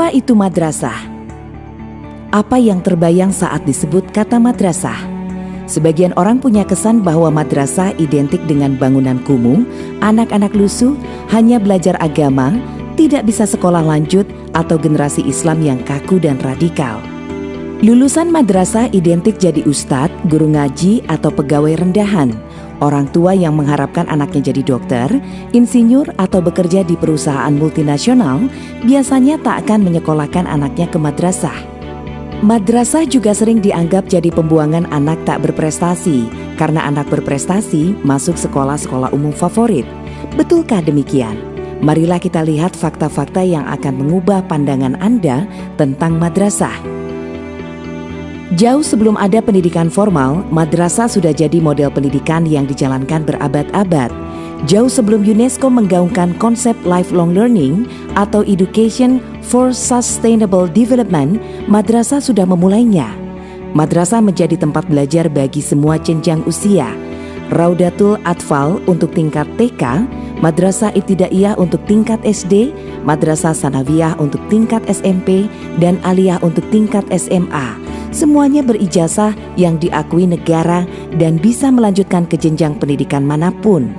Apa itu madrasah? Apa yang terbayang saat disebut kata madrasah? Sebagian orang punya kesan bahwa madrasah identik dengan bangunan kumuh, anak-anak lusuh, hanya belajar agama, tidak bisa sekolah lanjut, atau generasi Islam yang kaku dan radikal. Lulusan madrasah identik jadi ustadz, guru ngaji, atau pegawai rendahan. Orang tua yang mengharapkan anaknya jadi dokter, insinyur, atau bekerja di perusahaan multinasional biasanya tak akan menyekolahkan anaknya ke madrasah. Madrasah juga sering dianggap jadi pembuangan anak tak berprestasi karena anak berprestasi masuk sekolah-sekolah umum favorit. Betulkah demikian? Marilah kita lihat fakta-fakta yang akan mengubah pandangan Anda tentang madrasah. Jauh sebelum ada pendidikan formal, madrasah sudah jadi model pendidikan yang dijalankan berabad-abad. Jauh sebelum UNESCO menggaungkan konsep lifelong learning atau education for sustainable development, madrasah sudah memulainya. Madrasah menjadi tempat belajar bagi semua jenjang usia. Raudatul Atfal untuk tingkat TK, Madrasah Ibtidaiyah untuk tingkat SD, Madrasah Sanawiyah untuk tingkat SMP, dan Aliyah untuk tingkat SMA semuanya berijazah yang diakui negara dan bisa melanjutkan ke jenjang pendidikan mana pun.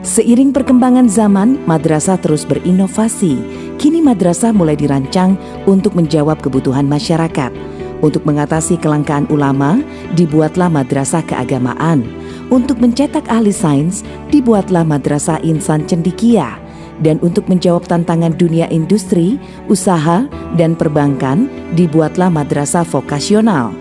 Seiring perkembangan zaman, madrasah terus berinovasi. Kini madrasah mulai dirancang untuk menjawab kebutuhan masyarakat. Untuk mengatasi kelangkaan ulama, dibuatlah madrasah keagamaan. Untuk mencetak ahli sains, dibuatlah madrasah insan cendikia dan untuk menjawab tantangan dunia industri, usaha, dan perbankan, dibuatlah madrasah vokasional.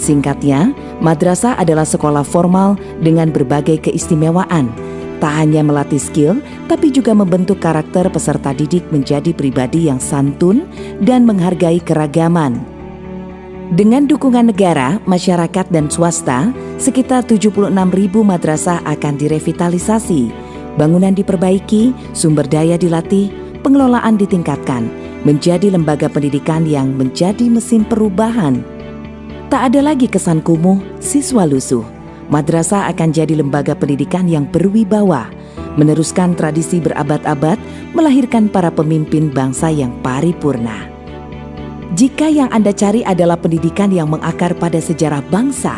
Singkatnya, madrasah adalah sekolah formal dengan berbagai keistimewaan. Tak hanya melatih skill, tapi juga membentuk karakter peserta didik menjadi pribadi yang santun dan menghargai keragaman. Dengan dukungan negara, masyarakat, dan swasta, sekitar 76 ribu madrasah akan direvitalisasi Bangunan diperbaiki, sumber daya dilatih, pengelolaan ditingkatkan, menjadi lembaga pendidikan yang menjadi mesin perubahan. Tak ada lagi kesan kumuh, siswa lusuh. Madrasah akan jadi lembaga pendidikan yang berwibawa, meneruskan tradisi berabad-abad, melahirkan para pemimpin bangsa yang paripurna. Jika yang Anda cari adalah pendidikan yang mengakar pada sejarah bangsa,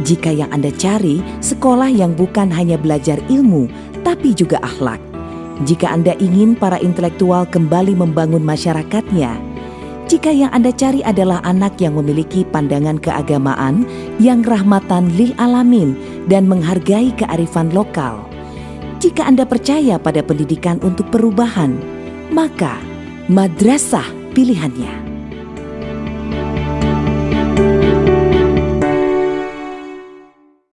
jika yang Anda cari sekolah yang bukan hanya belajar ilmu, tapi juga akhlak. Jika Anda ingin para intelektual kembali membangun masyarakatnya, jika yang Anda cari adalah anak yang memiliki pandangan keagamaan yang rahmatan lil alamin dan menghargai kearifan lokal. Jika Anda percaya pada pendidikan untuk perubahan, maka madrasah pilihannya.